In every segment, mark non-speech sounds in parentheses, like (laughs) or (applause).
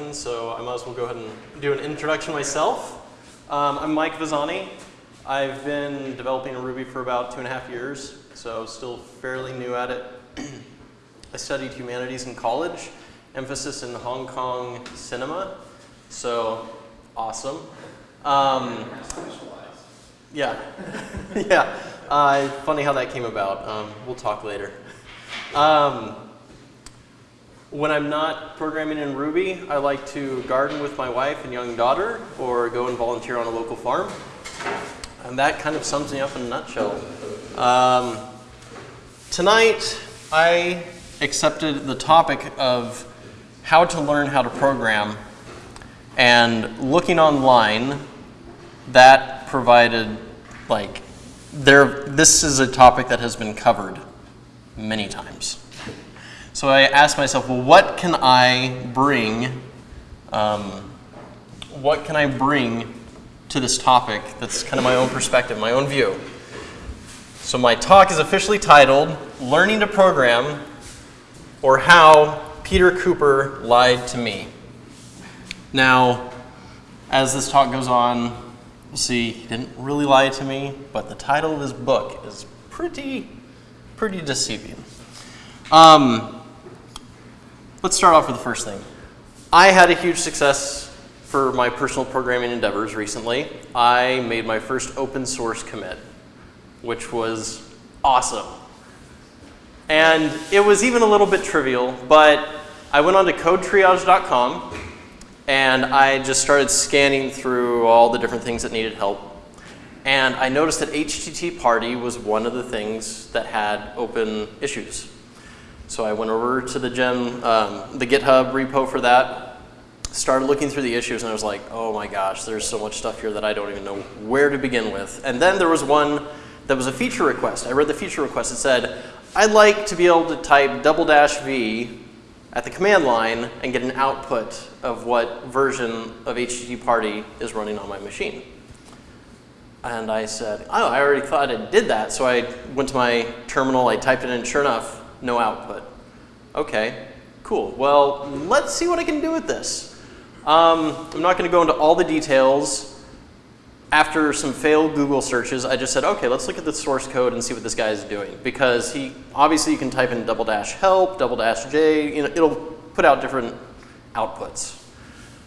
so I might as well go ahead and do an introduction myself. Um, I'm Mike Vazani. I've been developing Ruby for about two and a half years, so still fairly new at it. (clears throat) I studied humanities in college, emphasis in Hong Kong cinema, so awesome. Um, yeah, (laughs) yeah. Uh, funny how that came about. Um, we'll talk later. Um, when I'm not programming in Ruby, I like to garden with my wife and young daughter or go and volunteer on a local farm. And that kind of sums me up in a nutshell. Um, tonight, I accepted the topic of how to learn how to program. And looking online, that provided, like, there, this is a topic that has been covered many times. So I asked myself, well, what can I bring? Um, what can I bring to this topic that's kind of my own perspective, my own view? So my talk is officially titled Learning to Program or How Peter Cooper Lied to Me. Now, as this talk goes on, you'll see he didn't really lie to me, but the title of his book is pretty, pretty deceiving. Um, Let's start off with the first thing. I had a huge success for my personal programming endeavors recently. I made my first open source commit, which was awesome. And it was even a little bit trivial, but I went on to codetriage.com and I just started scanning through all the different things that needed help. And I noticed that HTTParty was one of the things that had open issues. So I went over to the gem, um, the GitHub repo for that, started looking through the issues, and I was like, oh my gosh, there's so much stuff here that I don't even know where to begin with. And then there was one that was a feature request. I read the feature request. It said, I'd like to be able to type double dash V at the command line and get an output of what version of HTTParty is running on my machine. And I said, oh, I already thought I did that. So I went to my terminal, I typed it in, sure enough, no output. Okay, cool. Well, let's see what I can do with this. Um, I'm not going to go into all the details. After some failed Google searches, I just said, okay, let's look at the source code and see what this guy is doing. Because he, obviously you can type in double dash help, double dash J, you know, it'll put out different outputs.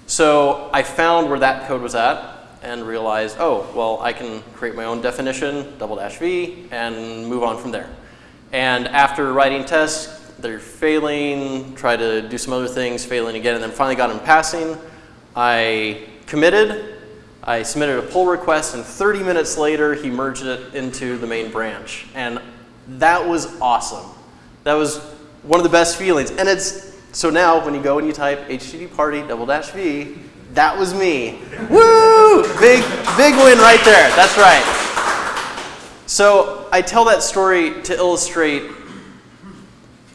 So I found where that code was at and realized, oh, well, I can create my own definition, double dash V, and move on from there. And after writing tests, they're failing, try to do some other things, failing again, and then finally got them passing. I committed, I submitted a pull request, and 30 minutes later, he merged it into the main branch. And that was awesome. That was one of the best feelings. And it's, so now when you go and you type HTTParty double dash V, that was me. Woo! Big, big win right there. That's right. So I tell that story to illustrate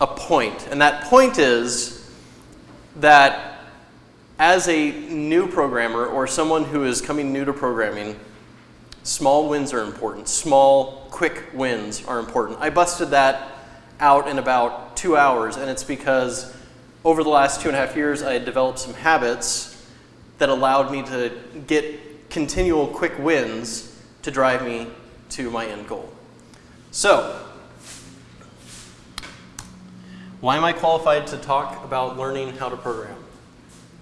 a point, and that point is that as a new programmer or someone who is coming new to programming, small wins are important. Small, quick wins are important. I busted that out in about two hours, and it's because over the last two and a half years, I had developed some habits that allowed me to get continual quick wins to drive me to my end goal. So, why am I qualified to talk about learning how to program?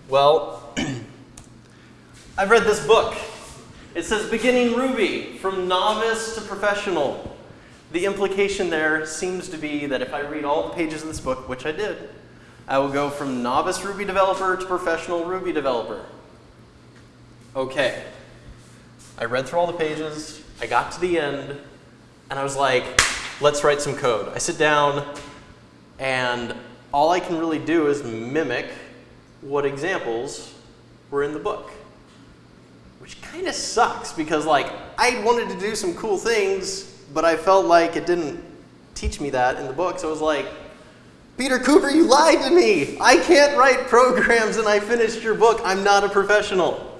Well, (clears throat) I've read this book. It says beginning Ruby from novice to professional. The implication there seems to be that if I read all the pages of this book, which I did, I will go from novice Ruby developer to professional Ruby developer. Okay. I read through all the pages, I got to the end, and I was like, let's write some code. I sit down, and all I can really do is mimic what examples were in the book. Which kind of sucks because like I wanted to do some cool things, but I felt like it didn't teach me that in the book. So I was like, Peter Cooper, you lied to me. I can't write programs and I finished your book. I'm not a professional.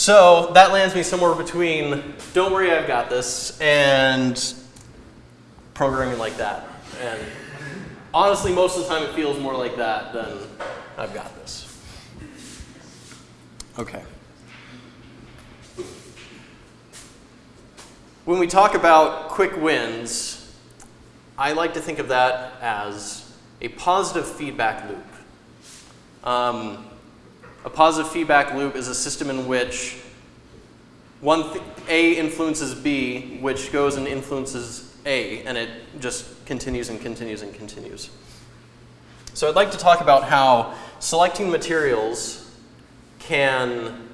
So that lands me somewhere between, don't worry, I've got this, and programming like that. And honestly, most of the time it feels more like that than I've got this. Okay. When we talk about quick wins, I like to think of that as a positive feedback loop. Um, a positive feedback loop is a system in which one A influences B, which goes and influences A, and it just continues and continues and continues. So I'd like to talk about how selecting materials can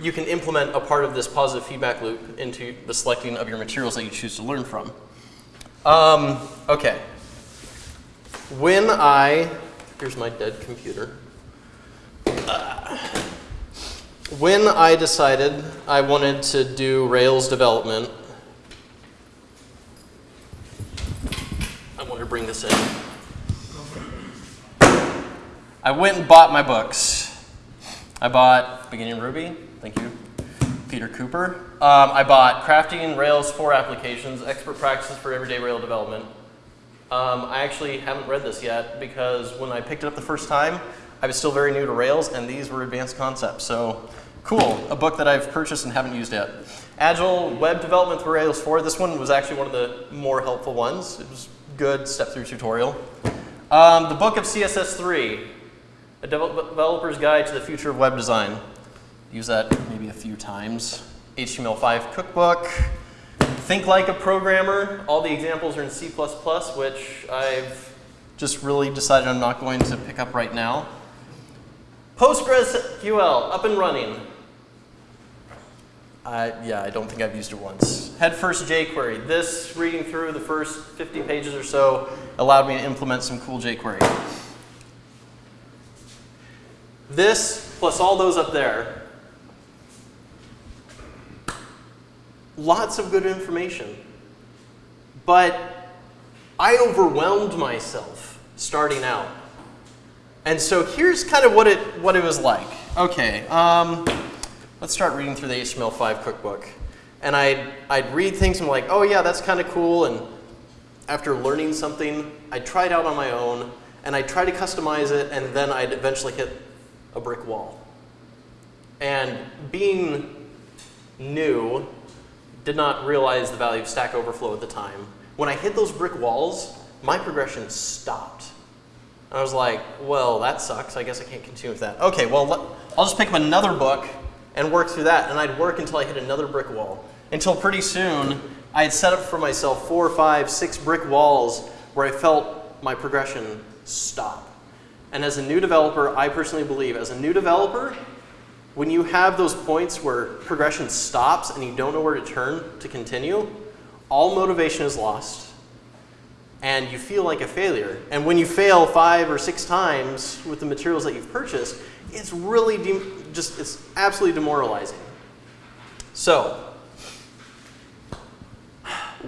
you can implement a part of this positive feedback loop into the selecting of your materials that you choose to learn from. Um, okay. When I, here's my dead computer. When I decided I wanted to do Rails development, I want to bring this in. I went and bought my books. I bought Beginning Ruby, thank you, Peter Cooper. Um, I bought Crafting Rails 4 Applications, Expert Practices for Everyday Rail Development. Um, I actually haven't read this yet because when I picked it up the first time, I was still very new to Rails and these were advanced concepts. So cool, a book that I've purchased and haven't used yet. Agile Web Development for Rails 4, this one was actually one of the more helpful ones. It was good step through tutorial. Um, the book of CSS3, a developer's guide to the future of web design. Use that maybe a few times. HTML5 cookbook. Think like a programmer. All the examples are in C++, which I've just really decided I'm not going to pick up right now. PostgreSQL, up and running. Yeah, I don't think I've used it once. Head first jQuery. This, reading through the first 50 pages or so, allowed me to implement some cool jQuery. This plus all those up there, lots of good information. But I overwhelmed myself starting out. And so here's kind of what it, what it was like. Okay, um, let's start reading through the HTML5 cookbook. And I'd, I'd read things and I'm like, oh yeah, that's kind of cool. And after learning something, I'd try it out on my own and I'd try to customize it and then I'd eventually hit a brick wall. And being new, did not realize the value of Stack Overflow at the time. When I hit those brick walls, my progression stopped. And I was like, well, that sucks. I guess I can't continue with that. Okay, well, I'll just pick up another book and work through that. And I'd work until I hit another brick wall. Until pretty soon, I had set up for myself four, five, six brick walls where I felt my progression stop. And as a new developer, I personally believe, as a new developer, when you have those points where progression stops and you don't know where to turn to continue, all motivation is lost and you feel like a failure. And when you fail five or six times with the materials that you've purchased, it's really just, it's absolutely demoralizing. So,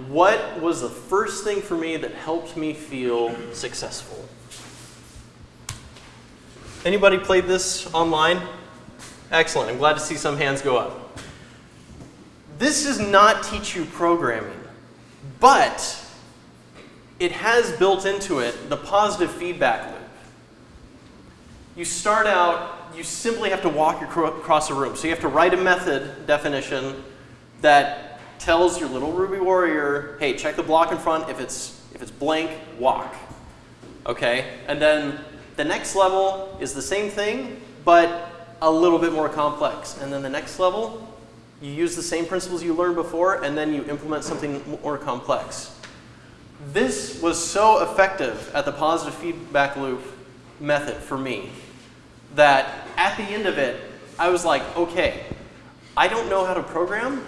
what was the first thing for me that helped me feel successful? Anybody played this online? Excellent. I'm glad to see some hands go up. This does not teach you programming, but it has built into it the positive feedback loop. You start out, you simply have to walk across a room. So you have to write a method definition that tells your little Ruby warrior, hey, check the block in front. If it's, if it's blank, walk. Okay? And then the next level is the same thing, but a little bit more complex. And then the next level, you use the same principles you learned before, and then you implement something more complex. This was so effective at the positive feedback loop method for me that at the end of it, I was like, okay, I don't know how to program,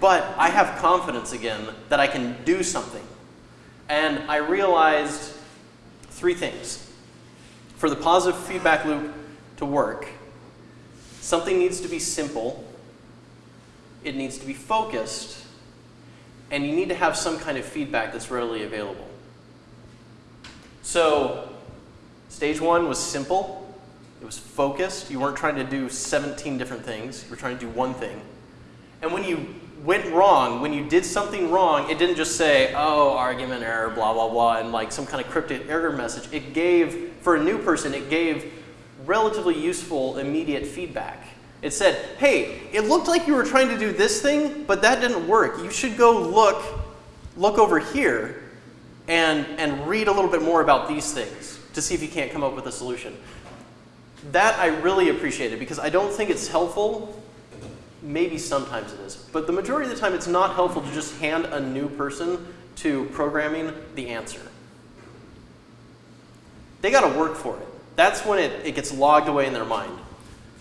but I have confidence again that I can do something. And I realized three things. For the positive feedback loop to work, something needs to be simple, it needs to be focused, and you need to have some kind of feedback that's readily available. So stage one was simple. It was focused. You weren't trying to do 17 different things. You were trying to do one thing. And when you went wrong, when you did something wrong, it didn't just say, oh, argument error, blah, blah, blah, and like some kind of cryptic error message. It gave, for a new person, it gave relatively useful immediate feedback. It said, hey, it looked like you were trying to do this thing, but that didn't work. You should go look, look over here and, and read a little bit more about these things to see if you can't come up with a solution. That I really appreciated because I don't think it's helpful. Maybe sometimes it is. But the majority of the time, it's not helpful to just hand a new person to programming the answer. They got to work for it. That's when it, it gets logged away in their mind.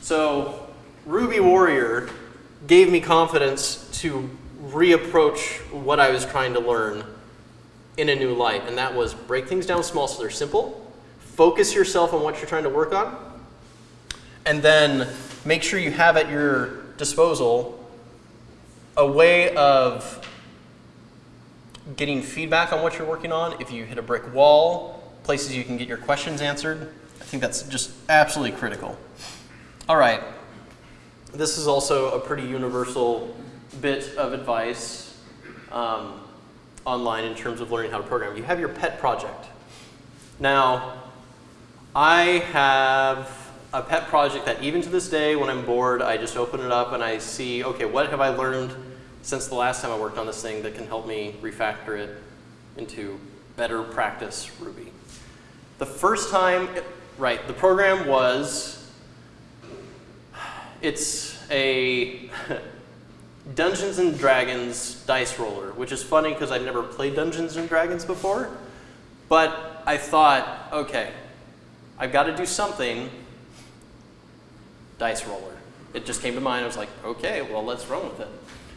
So Ruby Warrior gave me confidence to reapproach what I was trying to learn in a new light, and that was break things down small so they're simple, focus yourself on what you're trying to work on, and then make sure you have at your disposal a way of getting feedback on what you're working on. If you hit a brick wall, places you can get your questions answered. I think that's just absolutely critical. All right. This is also a pretty universal bit of advice um, online in terms of learning how to program. You have your pet project. Now, I have a pet project that even to this day, when I'm bored, I just open it up and I see, okay, what have I learned since the last time I worked on this thing that can help me refactor it into better practice Ruby. The first time, right, the program was, it's a Dungeons and Dragons dice roller, which is funny because I've never played Dungeons and Dragons before. But I thought, okay, I've got to do something dice roller. It just came to mind. I was like, okay, well, let's run with it.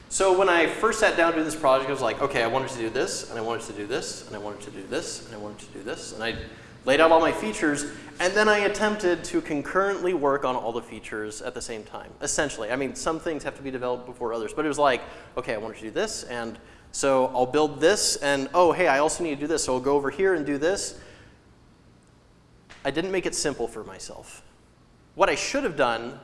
So when I first sat down to do this project, I was like, okay, I wanted to do this, and I wanted to do this, and I wanted to do this, and I wanted to do this. And I laid out all my features, and then I attempted to concurrently work on all the features at the same time, essentially. I mean, some things have to be developed before others, but it was like, okay, I want to do this, and so I'll build this, and oh, hey, I also need to do this, so I'll go over here and do this. I didn't make it simple for myself. What I should have done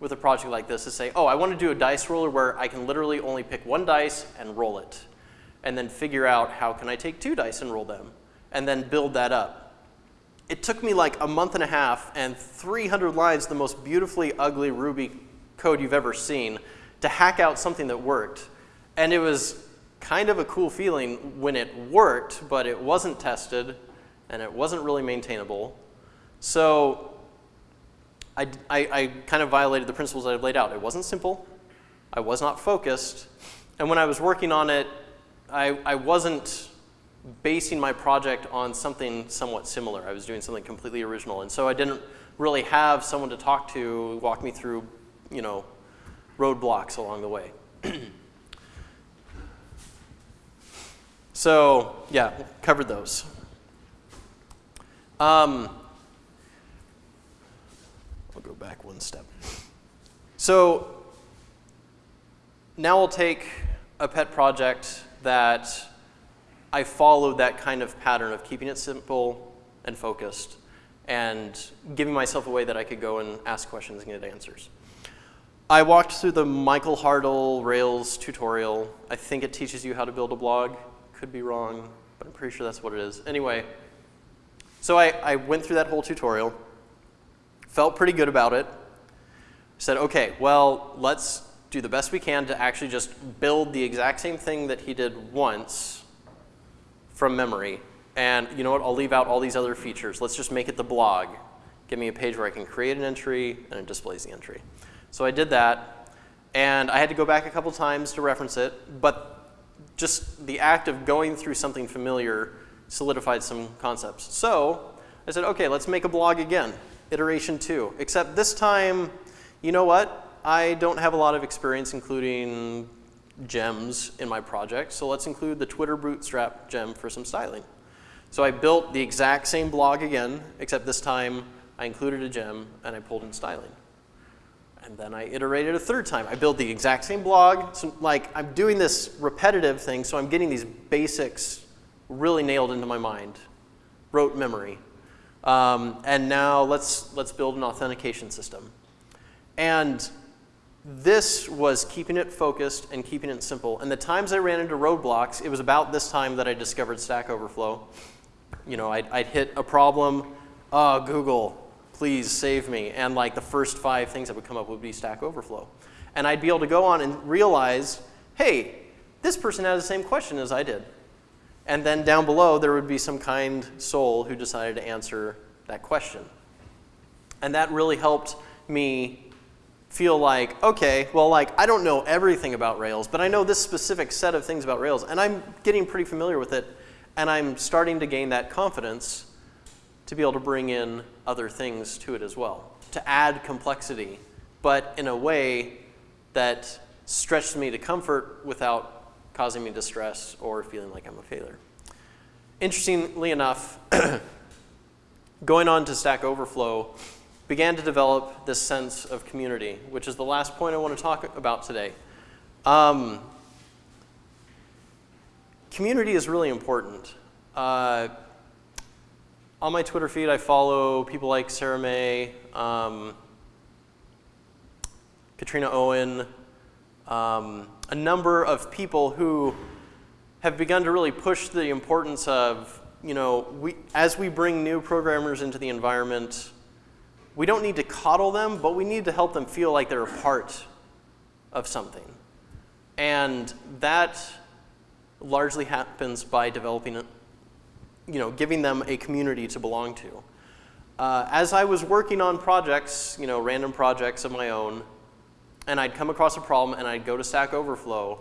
with a project like this is say, oh, I want to do a dice roller where I can literally only pick one dice and roll it. And then figure out how can I take two dice and roll them. And then build that up. It took me like a month and a half and 300 lines, the most beautifully ugly Ruby code you've ever seen, to hack out something that worked. And it was kind of a cool feeling when it worked, but it wasn't tested and it wasn't really maintainable. So I, I, I kind of violated the principles that I've laid out. It wasn't simple. I was not focused. And when I was working on it, I, I wasn't basing my project on something somewhat similar. I was doing something completely original. And so I didn't really have someone to talk to, walk me through, you know, roadblocks along the way. (clears throat) so yeah, covered those. Um, I'll go back one step. So now I'll take a pet project that I followed that kind of pattern of keeping it simple and focused and giving myself a way that I could go and ask questions and get answers. I walked through the Michael Hartl Rails tutorial. I think it teaches you how to build a blog. Could be wrong, but I'm pretty sure that's what it is. Anyway, so I, I went through that whole tutorial felt pretty good about it. Said, okay, well, let's do the best we can to actually just build the exact same thing that he did once from memory. And you know what, I'll leave out all these other features. Let's just make it the blog. Give me a page where I can create an entry and it displays the entry. So I did that, and I had to go back a couple times to reference it, but just the act of going through something familiar solidified some concepts. So I said, okay, let's make a blog again iteration two, except this time, you know what? I don't have a lot of experience including gems in my project, so let's include the Twitter Bootstrap gem for some styling. So I built the exact same blog again, except this time I included a gem and I pulled in styling. And then I iterated a third time. I built the exact same blog. So like I'm doing this repetitive thing, so I'm getting these basics really nailed into my mind. Rote memory. Um, and now let's, let's build an authentication system. And this was keeping it focused and keeping it simple. And the times I ran into roadblocks, it was about this time that I discovered Stack Overflow. You know, I'd, I'd hit a problem, oh, Google, please save me. And like the first five things that would come up would be Stack Overflow. And I'd be able to go on and realize, hey, this person had the same question as I did. And then down below, there would be some kind soul who decided to answer that question. And that really helped me feel like, okay, well, like, I don't know everything about Rails, but I know this specific set of things about Rails, and I'm getting pretty familiar with it, and I'm starting to gain that confidence to be able to bring in other things to it as well, to add complexity, but in a way that stretches me to comfort without causing me distress or feeling like I'm a failure. Interestingly enough, (clears throat) going on to Stack Overflow, began to develop this sense of community, which is the last point I want to talk about today. Um, community is really important. Uh, on my Twitter feed, I follow people like Sarah Mei, um, Katrina Owen, um, a number of people who have begun to really push the importance of, you know, we, as we bring new programmers into the environment, we don't need to coddle them, but we need to help them feel like they're a part of something. And that largely happens by developing, you know, giving them a community to belong to. Uh, as I was working on projects, you know, random projects of my own, and I'd come across a problem and I'd go to Stack Overflow,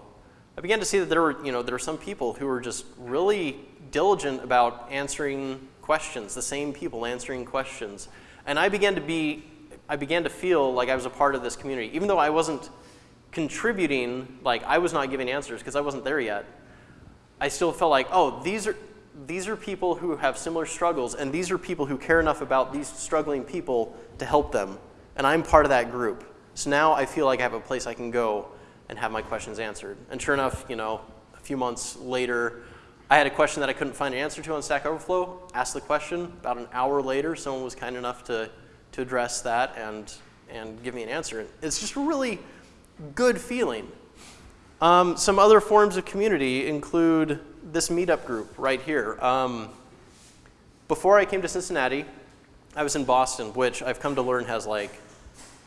I began to see that there were, you know, there were some people who were just really diligent about answering questions, the same people answering questions. And I began to be, I began to feel like I was a part of this community. Even though I wasn't contributing, like I was not giving answers because I wasn't there yet, I still felt like, oh, these are, these are people who have similar struggles, and these are people who care enough about these struggling people to help them. And I'm part of that group. So now I feel like I have a place I can go and have my questions answered. And sure enough, you know, a few months later, I had a question that I couldn't find an answer to on Stack Overflow, asked the question. About an hour later, someone was kind enough to, to address that and, and give me an answer. It's just a really good feeling. Um, some other forms of community include this meetup group right here. Um, before I came to Cincinnati, I was in Boston, which I've come to learn has like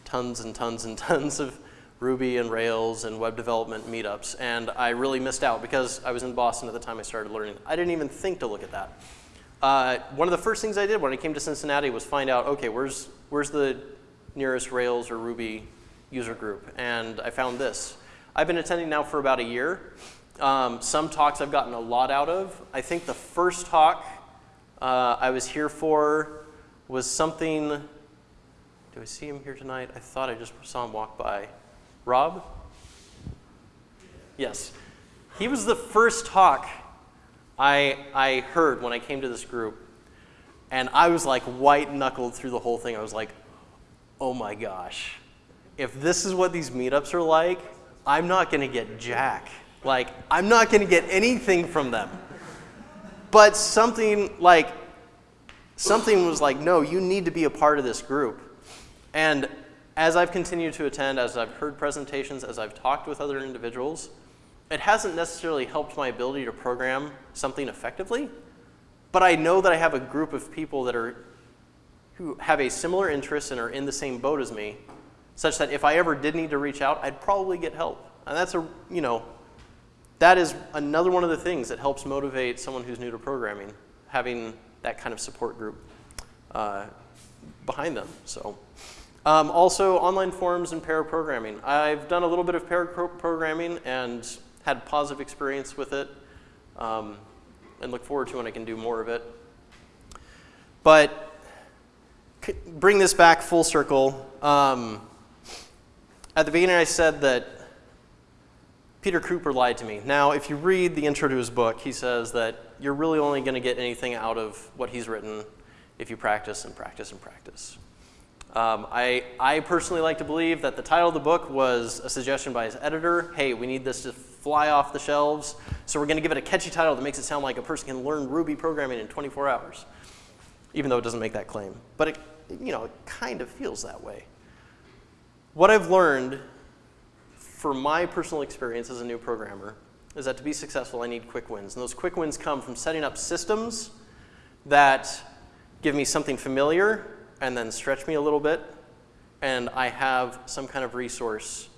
tons and tons and (laughs) tons of Ruby and Rails and web development meetups, and I really missed out because I was in Boston at the time I started learning. I didn't even think to look at that. Uh, one of the first things I did when I came to Cincinnati was find out, okay, where's, where's the nearest Rails or Ruby user group? And I found this. I've been attending now for about a year. Um, some talks I've gotten a lot out of. I think the first talk uh, I was here for was something, do I see him here tonight? I thought I just saw him walk by. Rob? Yes. He was the first talk I, I heard when I came to this group. And I was like white knuckled through the whole thing. I was like, oh my gosh. If this is what these meetups are like, I'm not going to get jack. Like, I'm not going to get anything from them. But something like, something was like, no, you need to be a part of this group. And as I've continued to attend, as I've heard presentations, as I've talked with other individuals, it hasn't necessarily helped my ability to program something effectively, but I know that I have a group of people that are, who have a similar interest and are in the same boat as me, such that if I ever did need to reach out, I'd probably get help. And that's a, you know, that is another one of the things that helps motivate someone who's new to programming, having that kind of support group uh, behind them. So. Um, also, online forums and pair programming. I've done a little bit of pair programming and had positive experience with it um, and look forward to when I can do more of it. But bring this back full circle. Um, at the beginning, I said that Peter Cooper lied to me. Now, if you read the intro to his book, he says that you're really only going to get anything out of what he's written if you practice and practice and practice. Um, I, I personally like to believe that the title of the book was a suggestion by his editor. Hey, we need this to fly off the shelves, so we're going to give it a catchy title that makes it sound like a person can learn Ruby programming in 24 hours, even though it doesn't make that claim. But it, you know, it kind of feels that way. What I've learned for my personal experience as a new programmer is that to be successful, I need quick wins. And those quick wins come from setting up systems that give me something familiar and then stretch me a little bit, and I have some kind of resource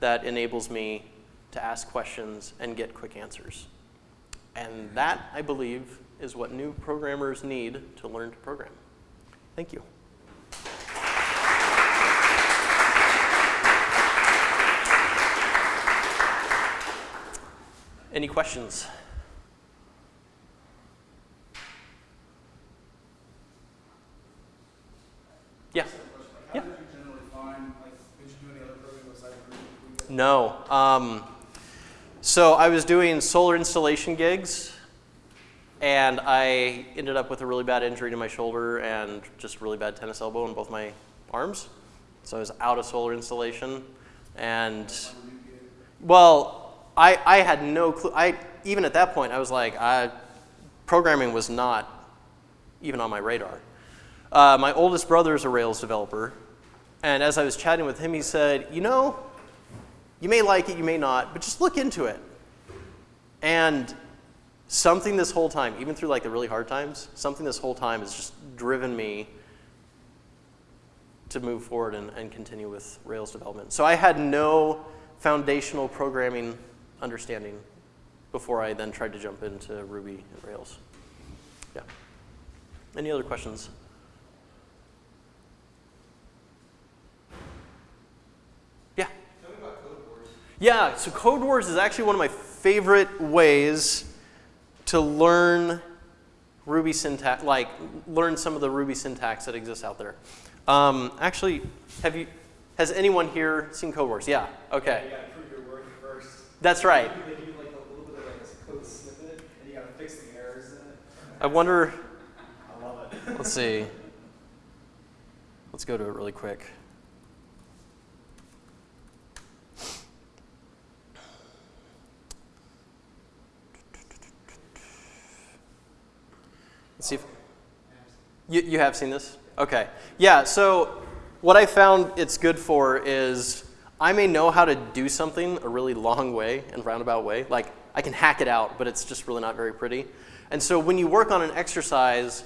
that enables me to ask questions and get quick answers. And that, I believe, is what new programmers need to learn to program. Thank you. Any questions? Yeah. Yeah. No. Um, so I was doing solar installation gigs, and I ended up with a really bad injury to my shoulder and just really bad tennis elbow in both my arms. So I was out of solar installation, and well, I, I had no clue. I even at that point I was like, I, programming was not even on my radar. Uh, my oldest brother is a Rails developer, and as I was chatting with him, he said, you know, you may like it, you may not, but just look into it. And something this whole time, even through like the really hard times, something this whole time has just driven me to move forward and, and continue with Rails development. So I had no foundational programming understanding before I then tried to jump into Ruby and Rails. Yeah. Any other questions? Yeah. Yeah, so Codewars is actually one of my favorite ways to learn Ruby syntax, like learn some of the Ruby syntax that exists out there. Um, actually, have you, has anyone here seen Codewars? Yeah, okay. You gotta prove your work first. That's right. They do like a little bit of like snippet, and you gotta fix the errors in it. I wonder, I love it. let's see. Let's go to it really quick. See if, you, you have seen this? Okay. Yeah, so what I found it's good for is I may know how to do something a really long way and roundabout way. Like I can hack it out, but it's just really not very pretty. And so when you work on an exercise,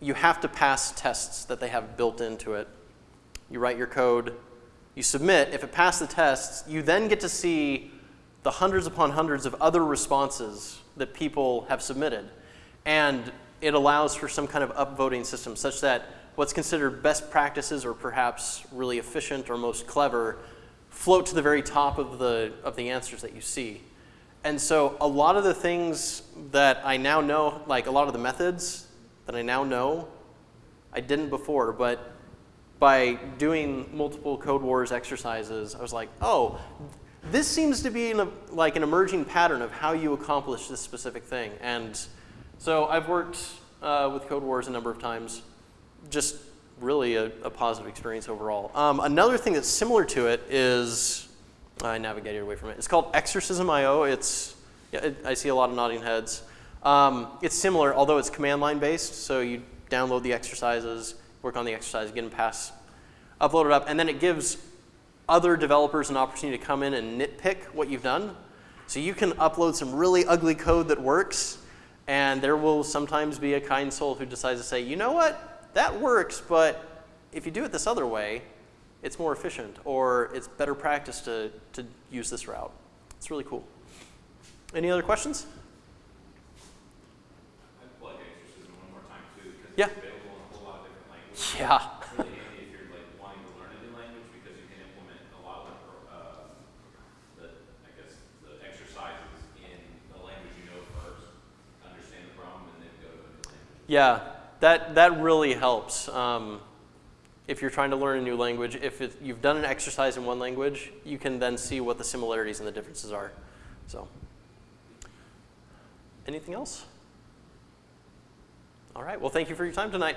you have to pass tests that they have built into it. You write your code, you submit. If it passed the tests, you then get to see the hundreds upon hundreds of other responses that people have submitted. And it allows for some kind of upvoting system such that what's considered best practices or perhaps really efficient or most clever float to the very top of the, of the answers that you see. And so a lot of the things that I now know, like a lot of the methods that I now know, I didn't before, but by doing multiple Codewars exercises, I was like, oh, this seems to be an, like an emerging pattern of how you accomplish this specific thing. And so I've worked uh, with Codewars a number of times, just really a, a positive experience overall. Um, another thing that's similar to it is, I navigated away from it, it's called Exercism.io. It's, yeah, it, I see a lot of nodding heads. Um, it's similar, although it's command line based, so you download the exercises, work on the exercise, get them passed, upload it up, and then it gives other developers an opportunity to come in and nitpick what you've done. So you can upload some really ugly code that works, and there will sometimes be a kind soul who decides to say, you know what, that works, but if you do it this other way, it's more efficient, or it's better practice to, to use this route. It's really cool. Any other questions? I'd plug Exercism one more time too, because Yeah. it's available in a whole lot of different languages. Yeah. It's really handy if you're like wanting to learn a new language because you can implement a lot of the, uh, the, I guess, the exercises in the language you know first, understand the problem, and then go to a new language. Yeah, that, that really helps. Um, if you're trying to learn a new language, if it, you've done an exercise in one language, you can then see what the similarities and the differences are. So, anything else? All right, well, thank you for your time tonight.